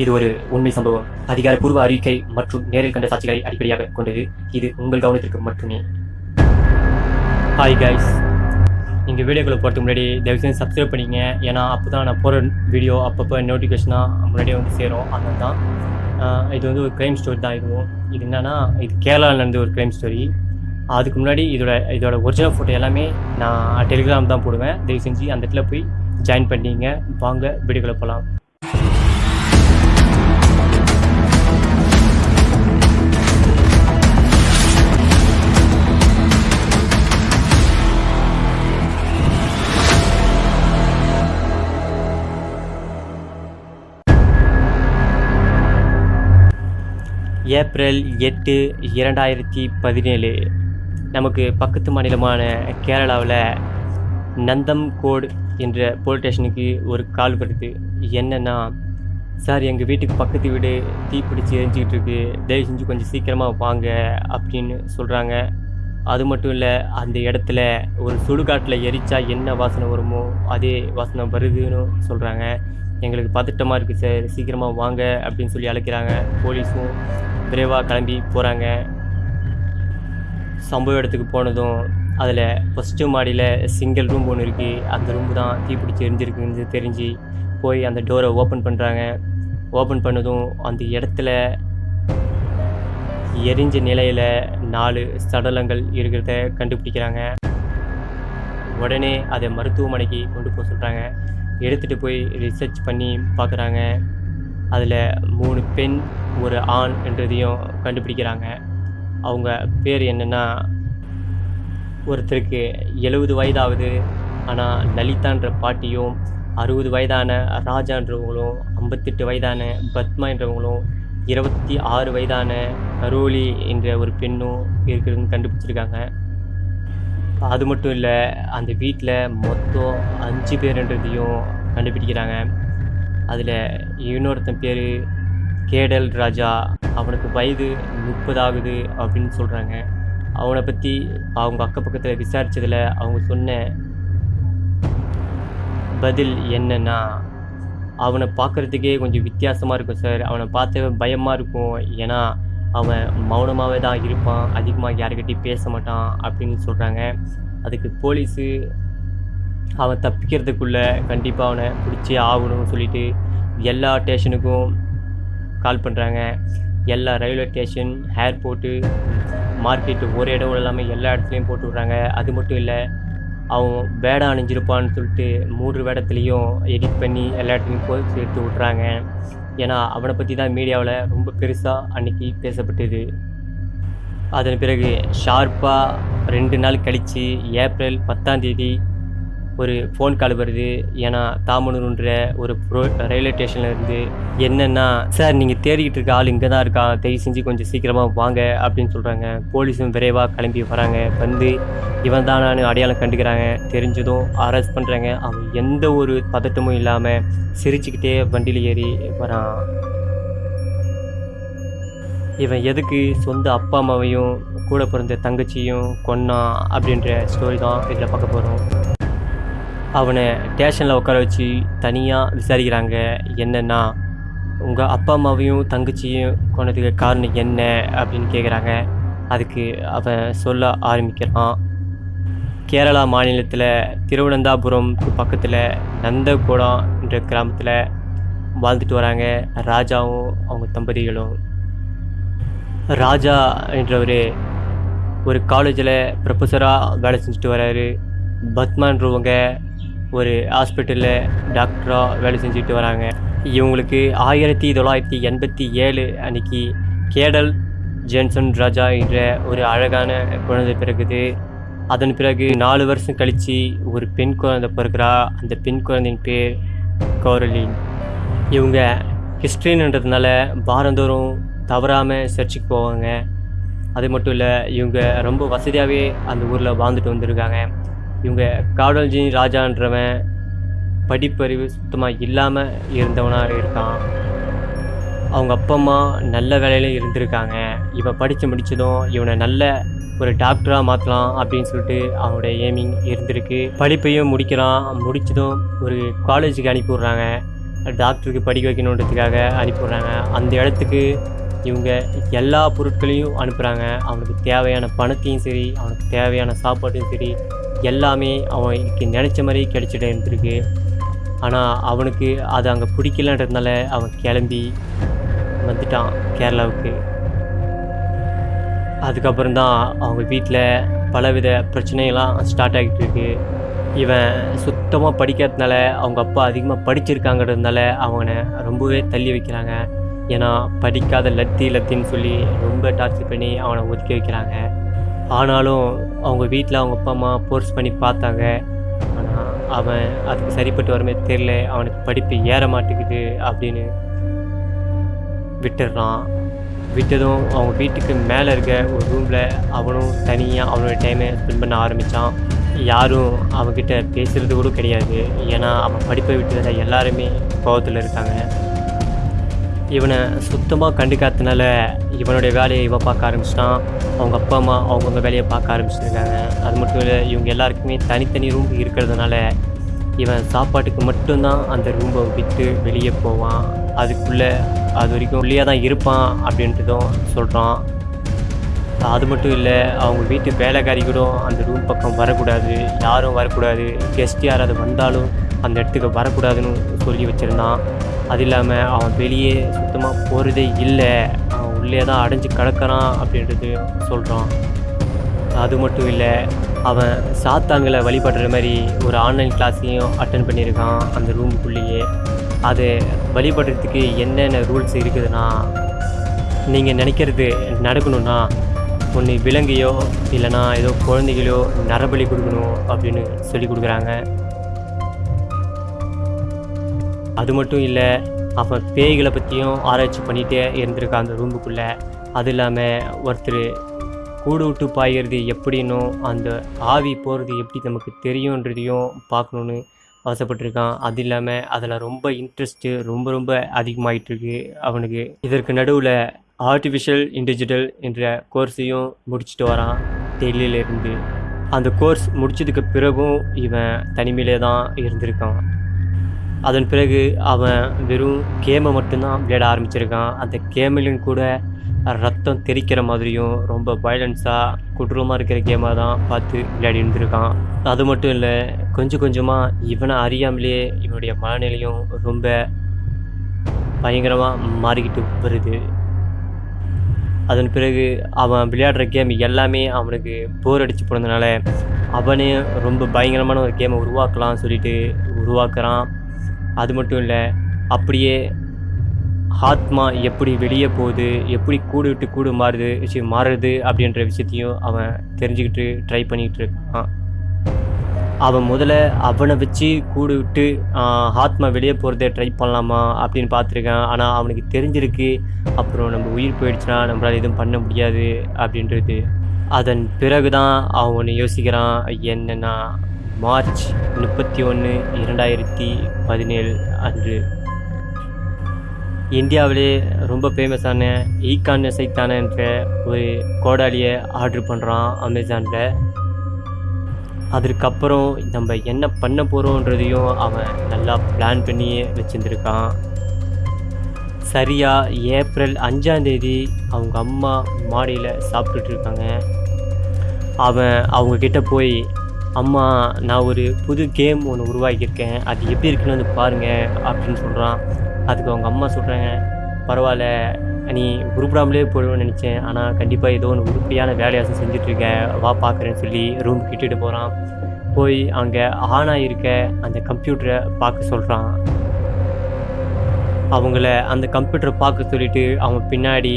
இது ஒரு உண்மை சம்பவம். அதிகாரப்பூர்வ அறிக்கை மற்றும் நேரில் கண்ட சாட்சிகளை அடிப்படையாக கொண்டது. இது உங்கள் கவனத்திற்கு மட்டுமே. ஹாய் கைஸ் நீங்கள் வீடியோக்குள்ள போகிறதுக்கு முன்னாடி தயவு செஞ்சு சப்ஸ்கிரைப் பண்ணிங்க ஏன்னா அப்போ தான் நான் போகிற வீடியோ அப்பப்போ நோட்டிஃபிகேஷனாக முன்னாடியே வந்து சேரும். அதனால தான் இது வந்து ஒரு க்ரைம் ஸ்டோரி தான் இதுவும். இது என்னென்னா இது கேரளாவில் நடந்த ஒரு க்ரைம் ஸ்டோரி அதுக்கு முன்னாடி இதோட இதோட ஒரிஜினல் ஃபோட்டோ எல்லாமே நான் டெலிகிராம் தான் போடுவேன். தயவு செஞ்சு அந்த இடத்துல போய் ஜாயின் பண்ணிங்க வாங்க வீடியோக்குள்ள போகலாம் ஏப்ரல் எட்டு இரண்டாயிரத்தி பதினேழு. நமக்கு பக்கத்து மாநிலமான கேரளாவில் நந்தம்கோடு என்ற போலீஸ் ஸ்டேஷனுக்கு ஒரு கால் வருது. என்னென்னா சார் எங்கள் வீட்டுக்கு பக்கத்து வீடு தீப்பிடிச்சு எரிஞ்சிக்கிட்டு இருக்கு. தயவு செஞ்சு கொஞ்சம் சீக்கிரமாக வாங்க அப்படின்னு சொல்கிறாங்க அது மட்டும் இல்லை அந்த இடத்துல ஒரு சுடுகாட்டில் எரிச்சா என்ன வாசனை வருமோ அதே வாசனை வருதுன்னு சொல்கிறாங்க எங்களுக்கு பதட்டமாக இருக்குது சார். சீக்கிரமாக வாங்க அப்படின்னு சொல்லி அழைக்கிறாங்க. போலீஸும் விரைவாக கிளம்பி போகிறாங்க சம்பவ இடத்துக்கு போனதும் அதில் ஃபஸ்ட்டு மாடியில் சிங்கிள் ரூம் ஒன்று இருக்குது அந்த ரூம் தான் தீப்பிடிச்சு எரிஞ்சிருக்குன்னு தெரிஞ்சு போய் அந்த டோரை ஓப்பன் பண்ணுறாங்க ஓப்பன் பண்ணதும் அந்த இடத்துல எரிஞ்ச நிலையில் நாலு சடலங்கள் இருக்கிறத கண்டுபிடிக்கிறாங்க. உடனே அதை மருத்துவமனைக்கு கொண்டு போக சொல்கிறாங்க எடுத்துகிட்டு போய் ரிசர்ச் பண்ணி பார்க்குறாங்க அதில் மூணு பெண் ஒரு ஆண் என்றதையும் கண்டுபிடிக்கிறாங்க. அவங்க பேர் என்னென்னா ஒருத்தருக்கு எழுபது வயதாகுது. ஆனால் லலிதான்ற பாட்டியும் அறுபது வயதான ராஜான்றவங்களும் ஐம்பத்தெட்டு வயதான பத்மா என்றவங்களும் இருபத்தி ஆறு வயதான கரோலி என்ற ஒரு பெண்ணும் இருக்குதுன்னு கண்டுபிடிச்சிருக்காங்க. அது மட்டும் இல்லை அந்த வீட்டில் மொத்தம் அஞ்சு பேருன்றதையும் கண்டுபிடிக்கிறாங்க. அதில் இன்னொருத்தன் பேர் கேடல் ராஜா. அவனுக்கு வயது முப்பது ஆகுது அப்படின்னு சொல்கிறாங்க அவனை பற்றி அவங்க அக்க பக்கத்தில் விசாரித்ததில் அவங்க சொன்ன பதில் என்னன்னா அவனை பார்க்குறதுக்கே கொஞ்சம் வித்தியாசமாக இருக்கும் சார். அவனை பார்த்த பயமாக இருக்கும். ஏன்னா அவன் மௌனமாகவே தான் இருப்பான் அதிகமாக யாருக்கிட்டையும் பேச மாட்டான் அப்படின்னு சொல்கிறாங்க அதுக்கு போலீஸு அவன் தப்பிக்கிறதுக்குள்ளே கண்டிப்பாக அவனை பிடிச்சே ஆகணும்னு சொல்லிட்டு எல்லா ஸ்டேஷனுக்கும் கால் பண்ணுறாங்க எல்லா ரயில்வே ஸ்டேஷன் ஏர்போர்ட்டு மார்க்கெட்டு ஒரு இடம் இல்லாமல் எல்லா இடத்துலையும் போட்டு விட்றாங்க. அது மட்டும் இல்லை அவன் வேடம் அணிஞ்சிருப்பான்னு சொல்லிட்டு மூன்று வேடத்துலேயும் எடிட் பண்ணி எல்லா இடத்துலையும் போய் சேர்த்து விட்றாங்க ஏன்னா அவனை பற்றி தான் மீடியாவில் ரொம்ப பெருசாக அன்னைக்கு பேசப்பட்டது. அதன் பிறகு ஷார்ப்பாக ரெண்டு நாள் கழித்து ஏப்ரல் பத்தாம் தேதி ஒரு ஃபோன் கால் வருது ஏன்னா தாமனூர்ன்ற ஒரு ப்ரோ ரயில்வே ஸ்டேஷனில் இருந்து என்னென்னா சார் நீங்கள் தேடிக்கிட்டு இருக்க ஆள் இங்கே தான் இருக்கான் தயவு செஞ்சு கொஞ்சம் சீக்கிரமாக வாங்க அப்படின்னு சொல்கிறாங்க போலீஸும் விரைவாக கிளம்பி வராங்க. வந்து இவன் தானான்னு அடையாளம் கண்டுக்கிறாங்க. தெரிஞ்சதும் அரெஸ்ட் பண்ணுறாங்க அவன் எந்த ஒரு பதட்டமும் இல்லாமல் சிரிச்சுக்கிட்டே வண்டியில் ஏறி வரான். இவன் எதுக்கு சொந்த அப்பா அம்மாவையும் கூட பிறந்த தங்கச்சியும் கொன்னான் அப்படின்ற ஸ்டோரி தான் இதில் பார்க்க போகிறோம் அவனை ஸ்டேஷனில் உட்கார வச்சு தனியாக விசாரிக்கிறாங்க. என்னென்னா உங்கள் அப்பா அம்மாவையும் தங்கச்சியும் கொண்டதுக்கு காரணம் என்ன அப்படின்னு கேட்குறாங்க அதுக்கு அவன் சொல்ல ஆரம்பிக்கிறான். கேரளா மாநிலத்தில் திருவனந்தாபுரம் பக்கத்தில் நந்தகுடம் என்ற கிராமத்தில் வாழ்ந்துட்டு வராங்க. ராஜாவும் அவங்க தம்பதிகளும். ராஜா என்றவர் ஒரு காலேஜில் ப்ரொஃபஸராக வேலை செஞ்சுட்டு வராரு. பத்மான்றவங்க ஒரு ஹாஸ்பிட்டலில் டாக்டராக வேலை செஞ்சுட்டு வராங்க. இவங்களுக்கு ஆயிரத்தி தொள்ளாயிரத்தி எண்பத்தி ஏழு அன்னைக்கு கேடல் ஜேன்சன் ராஜா என்ற ஒரு அழகான குழந்தை பிறகுது அதன் பிறகு நாலு வருஷம் கழித்து ஒரு பெண் குழந்தை பிறகுறா அந்த பெண் குழந்தையின் பேர் கௌரலின். இவங்க கிறிஸ்டின்ன்றதுனால வாரந்தோறும் தவறாமல் சர்ச்சுக்கு போவாங்க. அது மட்டும் இல்லை இவங்க ரொம்ப வசதியாகவே அந்த ஊரில் வாழ்ந்துட்டு வந்திருக்காங்க. இவங்க காடல்ஜி ராஜான்றவன் படிப்பறிவு சுத்தமாக இல்லாமல் இருந்தவனாக இருக்கான். அவங்க அப்பா அம்மா நல்ல வேலையில இருந்திருக்காங்க. இவன் படித்து முடித்ததும் இவனை நல்ல ஒரு டாக்டராக மாற்றலாம் அப்படின்னு சொல்லிட்டு அவனோட ஏமிங் இருந்திருக்கு. படிப்பையும் முடிக்கிறான். முடித்ததும் ஒரு காலேஜுக்கு அனுப்பிவிட்றாங்க. டாக்டருக்கு படிக்க வைக்கணுன்றதுக்காக அனுப்பிவிட்றாங்க. அந்த இடத்துக்கு இவங்க எல்லா பொருட்களையும் அனுப்புகிறாங்க அவனுக்கு தேவையான பணத்தையும் சரி அவனுக்கு தேவையான சாப்பாட்டையும் சரி எல்லாமே அவனுக்கு நினச்ச மாதிரி கிடைச்சிட்டு இருந்திருக்கு. ஆனால் அவனுக்கு அது அங்கே பிடிக்கலன்றதுனால அவன் கிளம்பி வந்துட்டான் கேரளாவுக்கு. அதுக்கப்புறம் தான் அவங்க வீட்டில் பலவித பிரச்சனைகள்லாம் ஸ்டார்ட் ஆகிட்டு இருக்கு. இவன் சுத்தமாக படிக்காததுனால அவங்க அப்பா அதிகமாக படிச்சிருக்காங்கிறதுனால அவனை ரொம்பவே தள்ளி வைக்கிறாங்க. ஏன்னா படிக்காத லத்தி லத்தின்னு சொல்லி ரொம்ப டார்ச்சர் பண்ணி அவனை ஒதுக்கி வைக்கிறாங்க. ஆனாலும் அவங்க வீட்டில் அவங்க அப்பா அம்மா ஃபோர்ஸ் பண்ணி பார்த்தாங்க. ஆனால் அவன் அதுக்கு சரிப்பட்டு வரமே தெரில அவனுக்கு படிப்பு ஏற மாட்டேங்குது அப்படின்னு விட்டுடுறான் விட்டதும் அவங்க வீட்டுக்கு மேலே இருக்க ஒரு ரூமில் அவனும் தனியாக அவனோட டைமை ஸ்பெண்ட் பண்ண ஆரம்பித்தான் யாரும் அவன்கிட்ட பேசுகிறது கூட கிடையாது. ஏன்னா அவன் படிப்பை விட்டதில் எல்லாருமே கோவத்தில் இருக்காங்க. இவனை சுத்தமாக கண்டுக்காதனால இவனுடைய வேலையை இவன் பார்க்க ஆரம்பிச்சிட்டான். அவங்க அப்பா அம்மா அவங்கவுங்க வேலையை பார்க்க ஆரம்பிச்சிருக்காங்க. அது மட்டும் இல்லை இவங்க எல்லாருக்குமே தனித்தனி ரூம் இருக்கிறதுனால இவன் சாப்பாட்டுக்கு மட்டும்தான் அந்த ரூமை விட்டு வெளியே போவான். அதுக்குள்ளே அது வரைக்கும் உள்ளே தான் இருப்பான் அப்படின்றதும் சொல்கிறான் அது மட்டும் இல்லை அவங்க வீட்டு வேலைக்காரி கூட அந்த ரூம் பக்கம் வரக்கூடாது. யாரும் வரக்கூடாது. கெஸ்ட் யாராவது வந்தாலும் அந்த இடத்துக்கு வரக்கூடாதுன்னு சொல்லி வச்சுருந்தான். அது இல்லாமல் அவன் வெளியே சுத்தமாக போகிறதே இல்லை. அவன் உள்ளே தான் அடைஞ்சு கிடக்கிறான் அப்படின்றது சொல்கிறான் அது மட்டும் இல்லை அவன் சாத்தான்களை வழிபடுற மாதிரி ஒரு ஆன்லைன் கிளாஸையும் அட்டன் பண்ணியிருக்கான் அந்த ரூமுக்குள்ளேயே அது வழிபடுறதுக்கு என்னென்ன ரூல்ஸ் இருக்குதுன்னா நீங்கள் நினைக்கிறது நடக்கணும்னா ஒன்று விலங்கையோ இல்லைனா ஏதோ குழந்தைகளோ நரபலி கொடுக்கணும் அப்படின்னு சொல்லி கொடுக்குறாங்க. அது மட்டும் இல்லை அவன் பேய்களை பற்றியும் ஆராய்ச்சி பண்ணிகிட்டே இருந்திருக்கான் அந்த ரூமுக்குள்ளே அது இல்லாமல் ஒருத்தர் கூடு விட்டு பாய்கிறது எப்படின்னும் அந்த ஆவி போகிறது எப்படி நமக்கு தெரியுன்றதையும் பார்க்கணுன்னு ஆசைப்பட்டிருக்கான். அது இல்லாமல் அதில் ரொம்ப இன்ட்ரெஸ்ட்டு ரொம்ப ரொம்ப அதிகமாகிட்டுருக்கு அவனுக்கு. இதற்கு நடுவில் ஆர்டிஃபிஷியல் இன்டிஜிட்டல் என்ற கோர்ஸையும் முடிச்சுட்டு வரான் டெல்லியிலேருந்து. அந்த கோர்ஸ் முடிச்சதுக்கு பிறகும் இவன் தனிமையிலே தான் இருந்திருக்கான். அதன் பிறகு அவன் வெறும் கேமை மட்டும்தான் விளையாட ஆரம்பிச்சிருக்கான். அந்த கேமிலும் கூட ரத்தம் தெறிக்கிற மாதிரியும் ரொம்ப வயலன்ஸாக கொடூரமாக இருக்கிற கேமாக தான் பார்த்து விளையாடி இருந்திருக்கான். அது மட்டும் இல்லை கொஞ்சம் கொஞ்சமாக இவனை அறியாமலே இவனுடைய மனநிலையும் ரொம்ப பயங்கரமாக மாறிக்கிட்டு வருது. அதன் பிறகு அவன் விளையாடுற கேம் எல்லாமே அவனுக்கு போர் அடித்து போனதுனால அவனே ரொம்ப பயங்கரமான ஒரு கேமை உருவாக்கலாம்னு சொல்லிட்டு உருவாக்குறான். அது மட்டும் இல்லை அப்படியே ஆத்மா எப்படி வெளியே போகுது எப்படி கூடு விட்டு கூடு மாறுது விஷயம் மாறுது அப்படின்ற விஷயத்தையும் அவன் தெரிஞ்சுக்கிட்டு ட்ரை பண்ணிக்கிட்டு இருக்கான். அவன் முதல்ல அவனை வச்சு கூடு விட்டு ஆத்மா வெளியே போகிறத ட்ரை பண்ணலாமா அப்படின்னு பார்த்துருக்கான். ஆனால் அவனுக்கு தெரிஞ்சிருக்கு அப்புறம் நம்ம உயிர் போயிடுச்சுன்னா நம்மளால் எதுவும் பண்ண முடியாது அப்படின்றது. அதன் பிறகு தான் அவன் ஒன்று யோசிக்கிறான் என்னென்னா மார்ச் முப்பத்தி ஒன்று இரண்டாயிரத்தி பதினேழு அன்று. இந்தியாவிலே ரொம்ப ஃபேமஸான ஈகான் சைத்தானன்ற ஒரு கோடாலியை ஆர்டர் பண்ணுறான் அமேசானில். அதற்கப்புறம் நம்ம என்ன பண்ண போகிறோன்றதையும் அவன் நல்லா பிளான் பண்ணி வச்சுருந்துருக்கான். சரியாக ஏப்ரல் அஞ்சாந்தேதி அவங்க அம்மா மாடியில் சாப்பிட்டுட்டு இருக்காங்க. அவன் அவங்கக்கிட்ட போய் அம்மா நான் ஒரு புது கேம் ஒன்று உருவாக்கியிருக்கேன். அது எப்படி இருக்குன்னு வந்து பாருங்கள் அப்படின்னு சொல்கிறான் அதுக்கு அவங்க அம்மா சொல்கிறாங்க பரவாயில்ல நீ உருப்படாமலே போயிடுவேன்னு நினச்சேன். ஆனால் கண்டிப்பாக ஏதோ ஒன்று உருப்படியான வேலையாசம் செஞ்சிட்ருக்க வா பார்க்குறேன்னு சொல்லி ரூம் கிட்டுட்டு போகிறான் போய் அங்கே ஆனாக இருக்க அந்த கம்ப்யூட்டரை பார்க்க சொல்கிறான் அவங்கள அந்த கம்ப்யூட்டரை பார்க்க சொல்லிவிட்டு அவன் பின்னாடி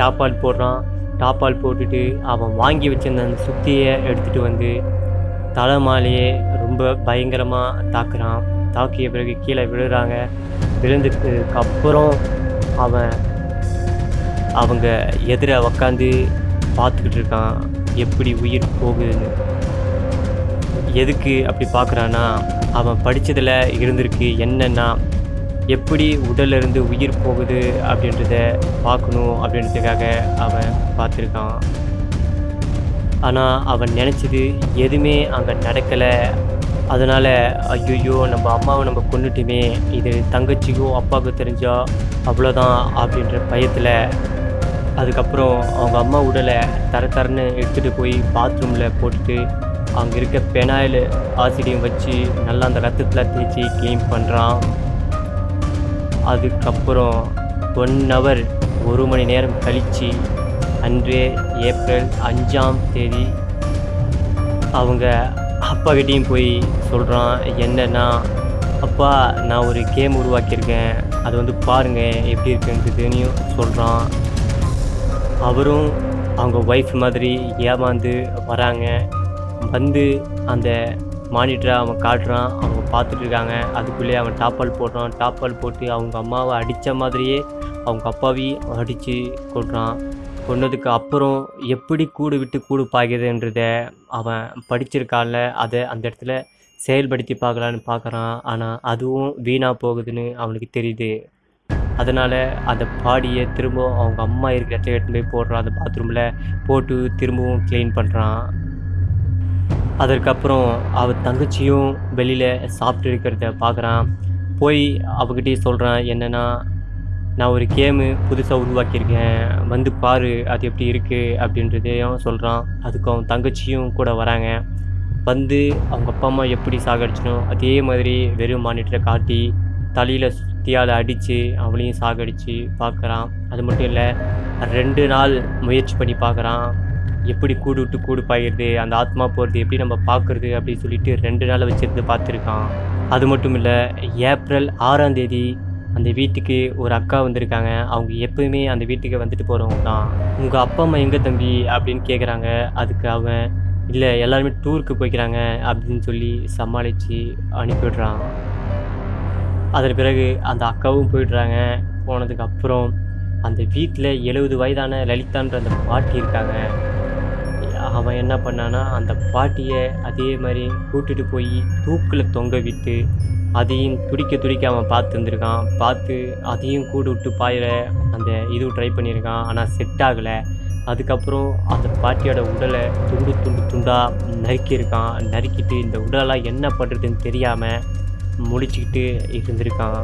டாப்பால் போடுறான். டாப்பால் போட்டுட்டு அவன் வாங்கி வச்சிருந்த அந்த சுத்தியை எடுத்துகிட்டு வந்து தலைமாலேயே ரொம்ப பயங்கரமாக தாக்குறான். தாக்கிய பிறகு கீழே விழுறாங்க. விழுந்ததுக்கு அப்புறம் அவன் அவங்க எதிர உக்காந்து பார்த்துக்கிட்டு இருக்கான். எப்படி உயிர் போகுதுன்னு. எதுக்கு அப்படி பார்க்குறான்னா அவன் படித்ததில் இருந்திருக்கு என்னென்னா எப்படி உடலிருந்து உயிர் போகுது அப்படின்றத பார்க்கணும் அப்படின்றதுக்காக அவன் பார்த்துருக்கான். ஆனால் அவன் நினச்சது எதுவுமே அங்கே நடக்கலை. அதனால் ஐயோ நம்ம அம்மாவை நம்ம கொண்டுட்டுமே இது தங்கச்சிக்கும் அப்பாவுக்கு தெரிஞ்சால் அவ்வளோதான் அப்படின்ற பயத்தில் அதுக்கப்புறம் அவங்க அம்மா உடலை தர தரன்னு எடுத்துகிட்டு போய் பாத்ரூமில் போட்டுட்டு அங்கே இருக்க பெனாயில் ஆசிடியம் வச்சு நல்லா அந்த ரத்தத்தில் தேய்ச்சி க்ளீன் பண்ணுறான் அதுக்கப்புறம் ஒன் ஹவர் ஒரு மணி நேரம் கழித்து அன்று ஏப்ரல் அஞ்சாம் தேதி அவங்க அப்பாக்கிட்டேயும் போய் சொல்கிறான் என்னென்னா அப்பா நான் ஒரு கேம் உருவாக்கியிருக்கேன். அது வந்து பாருங்கள் எப்படி இருக்குன்றதுன்னு சொல்கிறான் அவரும் அவங்க ஒய்ஃப் மாதிரி ஏமாந்து வராங்க. வந்து அந்த மானிட்டரை அவன் காட்டுறான். அவங்க பார்த்துட்டு இருக்காங்க. அதுக்குள்ளேயே அவன் டாப்பால் போடுறான். டாப்பால் போட்டு அவங்க அம்மாவை அடித்த மாதிரியே அவங்க அப்பாவையும் அடித்து கொள்றான் கொன்னதுக்கு அப்புறம் எப்படி கூடு விட்டு கூடு பாய்கிறதுன்றத அவன் படிச்சிருக்கான்ல அதை அந்த இடத்துல செயல்படுத்தி பார்க்கலான்னு பார்க்குறான். ஆனால் அதுவும் வீணாக போகுதுன்னு அவனுக்கு தெரியுது. அதனால் அந்த பாடியை திரும்ப அவங்க அம்மா இருக்கிற இடத்துல எடுத்து போய் போடுறான். அந்த பாத்ரூமில் போட்டு திரும்பவும் க்ளீன் பண்ணுறான் அதற்கப்புறம் அவள் தங்கச்சியும் வெளியில் சாப்பிட்டு இருக்கிறத பார்க்குறான். போய் அவகிட்டே சொல்கிறான் என்னென்னா நான் ஒரு கேமு புதுசாக உருவாக்கியிருக்கேன். வந்து பாரு அது எப்படி இருக்குது அப்படின்றதையும் சொல்கிறான் அதுக்கு அவன் தங்கச்சியும் கூட வராங்க. வந்து அவங்க அப்பா அம்மா எப்படி சாகடிச்சினோ அதே மாதிரி வெறும் மானிட்டரை காட்டி தலையில் சுத்தியால் அடித்து அவளையும் சாகடித்து பார்க்குறான் அது மட்டும் இல்லை ரெண்டு நாள் முயற்சி பண்ணி பார்க்குறான் எப்படி கூடு விட்டு கூடு பாயிடுது அந்த ஆத்மா போகிறது எப்படி நம்ம பார்க்குறது அப்படின்னு சொல்லிட்டு ரெண்டு நாள் வச்சிருந்து பார்த்துருக்கான். அது மட்டும் இல்லை ஏப்ரல் ஆறாம் தேதி அந்த வீட்டுக்கு ஒரு அக்கா வந்திருக்காங்க. அவங்க எப்பவுமே அந்த வீட்டுக்கு வந்துட்டு போகிறவங்க தான். உங்கள் அப்பா அம்மா எங்கே தம்பி அப்படின்னு கேட்குறாங்க அதுக்கு அவன் இல்லை எல்லாருமே டூருக்கு போய்க்கிறாங்க அப்படின்னு சொல்லி சமாளித்து அனுப்பிவிடுறான் அதன் பிறகு அந்த அக்காவும் போயிடுறாங்க. போனதுக்கு அப்புறம் அந்த வீட்டில் எழுபது வயதான லலிதான்ற அந்த பாட்டி இருக்காங்க. அவன் என்ன பண்ணான்னா அந்த பாட்டியை அதே மாதிரி கூட்டிகிட்டு போய் தூக்கில் தொங்க விட்டு அதையும் துடிக்க துடிக்க அவன் பார்த்து வந்திருக்கான் பார்த்து அதையும் கூடு விட்டு பாயிற அந்த இது ட்ரை பண்ணியிருக்கான். ஆனால் செட் ஆகலை. அதுக்கப்புறம் அந்த பாட்டியோட உடலை துண்டு துண்டு துண்டாக நறுக்கியிருக்கான். நறுக்கிட்டு இந்த உடலெல்லாம் என்ன பண்ணுறதுன்னு தெரியாமல் முடிச்சுக்கிட்டு இருந்திருக்கான்.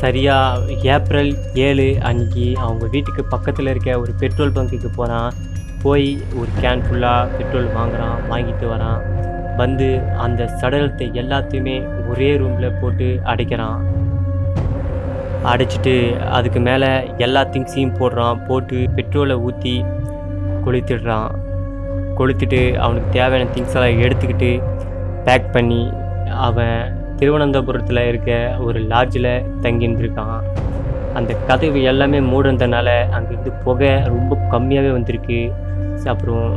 சரியாக ஏப்ரல் ஏழு அன்னைக்கு அவங்க வீட்டுக்கு பக்கத்தில் இருக்க ஒரு பெட்ரோல் பங்குக்கு போகிறான் போய் ஒரு கேன் ஃபுல்லாக பெட்ரோல் வாங்குகிறான் வாங்கிட்டு வரான். வந்து அந்த சடலத்தை எல்லாத்தையுமே ஒரே ரூமில் போட்டு அடைக்கிறான். அடைச்சிட்டு அதுக்கு மேலே எல்லா திங்ஸையும் போடுறான். போட்டு பெட்ரோலை ஊற்றி கொளுத்திடுறான். கொளுத்திட்டு அவனுக்கு தேவையான திங்ஸ் எல்லாம் எடுத்துக்கிட்டு பேக் பண்ணி அவன் திருவனந்தபுரத்தில் இருக்க ஒரு லாட்ஜில் தங்கியிருந்துருக்கான். அந்த கதவு எல்லாமே மூடுனதுனால அங்கேருந்து புகை ரொம்ப கம்மியாகவே வந்திருக்கு. அப்புறம்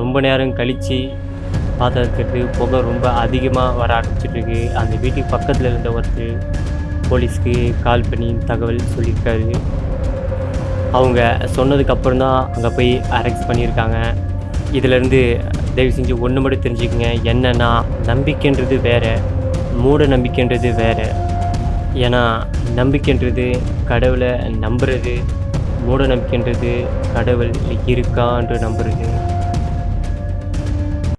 ரொம்ப நேரம் கழித்து பார்த்ததுக்கு புகை ரொம்ப அதிகமாக வர ஆரம்பிச்சிட்ருக்கு அந்த வீட்டுக்கு பக்கத்தில் இருந்த ஒருத்தர் போலீஸ்க்கு கால் பண்ணி தகவல் சொல்லியிருக்காரு. அவங்க சொன்னதுக்கப்புறம் தான் அங்கே போய் அரெஸ்ட் பண்ணியிருக்காங்க. இதிலேருந்து தயவு செஞ்சு ஒன்று மட்டும் தெரிஞ்சுக்கங்க. என்னன்னா நம்பிக்கைன்றது வேறு மூட நம்பிக்கைன்றது வேறு. ஏன்னா நம்பிக்கைன்றது கடவுளை நம்புறது மூட நம்பிக்கைன்றது கடவுள் இருக்கான்று நம்புறது.